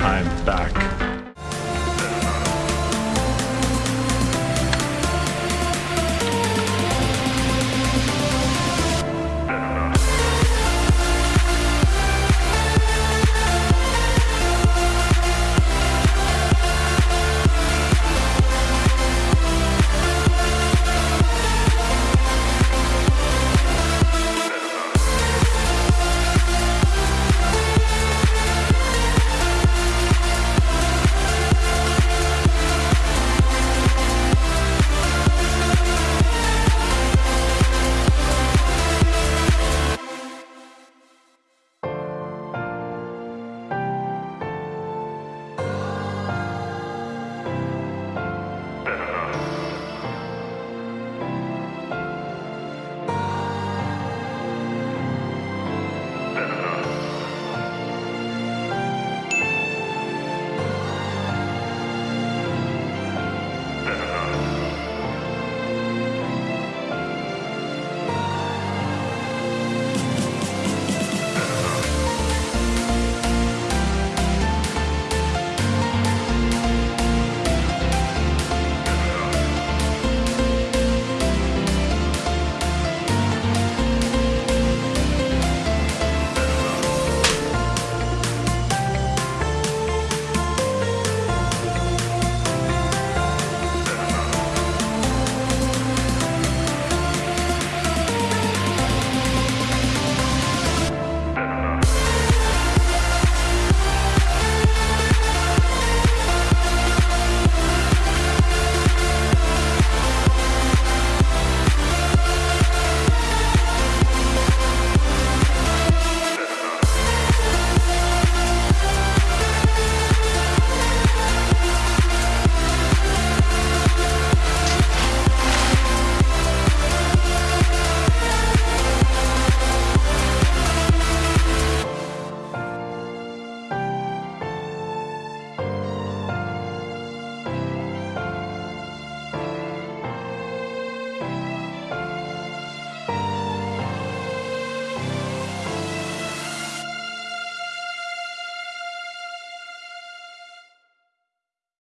I'm back.